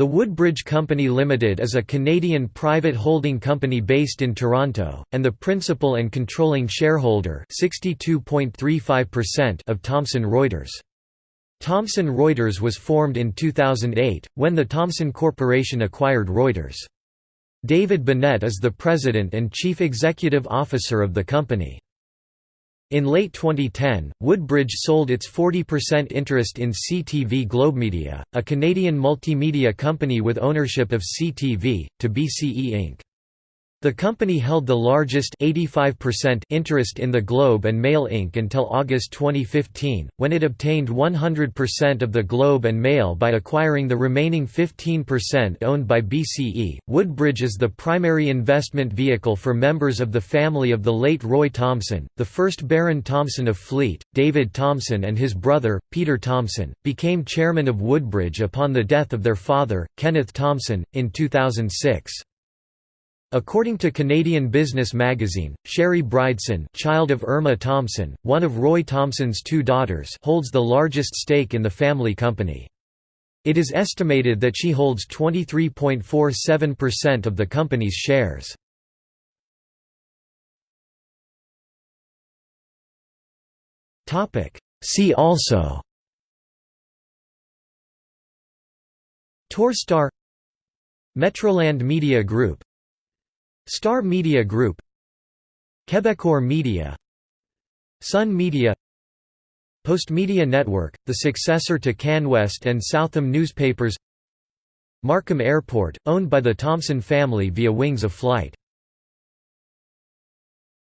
The Woodbridge Company Limited is a Canadian private holding company based in Toronto, and the principal and controlling shareholder of Thomson Reuters. Thomson Reuters was formed in 2008, when the Thomson Corporation acquired Reuters. David Binet is the president and chief executive officer of the company. In late 2010, Woodbridge sold its 40% interest in CTV Globemedia, a Canadian multimedia company with ownership of CTV, to BCE Inc. The company held the largest 85% interest in the Globe and Mail Inc. until August 2015, when it obtained 100% of the Globe and Mail by acquiring the remaining 15% owned by BCE. Woodbridge is the primary investment vehicle for members of the family of the late Roy Thomson, the first Baron Thomson of Fleet. David Thomson and his brother, Peter Thomson, became chairman of Woodbridge upon the death of their father, Kenneth Thomson, in 2006. According to Canadian Business magazine, Sherry Brydson child of Irma Thomson, one of Roy Thomson's two daughters holds the largest stake in the family company. It is estimated that she holds 23.47% of the company's shares. See also Torstar Metroland Media Group Star Media Group Quebecor Media Sun Media Postmedia Network, the successor to CanWest and Southam newspapers Markham Airport, owned by the Thomson family via Wings of Flight